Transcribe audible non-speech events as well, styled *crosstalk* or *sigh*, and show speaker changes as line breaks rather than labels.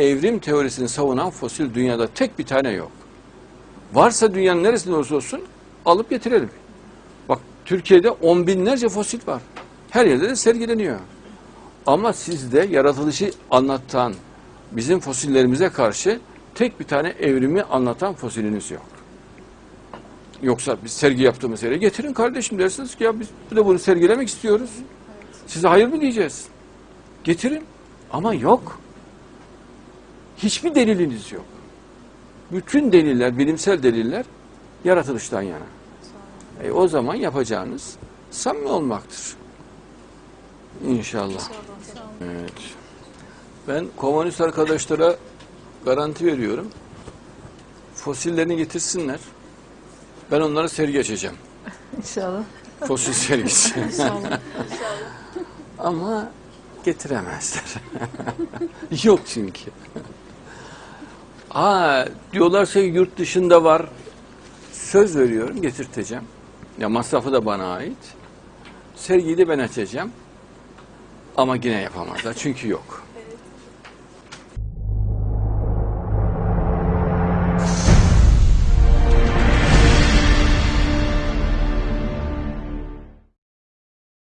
evrim teorisini savunan fosil dünyada tek bir tane yok. Varsa dünyanın neresinde olursa olsun alıp getirelim. Bak Türkiye'de on binlerce fosil var. Her yerde de sergileniyor. Ama sizde yaratılışı anlatan bizim fosillerimize karşı tek bir tane evrimi anlatan fosiliniz yok. Yoksa biz sergi yaptığımız yere getirin kardeşim dersiniz ki ya biz de bunu sergilemek istiyoruz. Size hayır mı diyeceğiz? Getirin. Ama yok. Hiçbir deliliniz yok. Bütün deliller, bilimsel deliller yaratılıştan yana. E, o zaman yapacağınız samimi olmaktır. İnşallah. Evet. Ben komünist arkadaşlara garanti veriyorum. Fosillerini getirsinler. Ben onlara sergi açacağım.
İnşallah.
Fosil sergisi. *laughs*
İnşallah.
Ama getiremezler. *laughs* Yok çünkü. Aa, diyorlarsa yurt dışında var. Söz veriyorum getirteceğim. Ya masrafı da bana ait. Sergiyi de ben açacağım. Ama yine yapamazlar çünkü yok.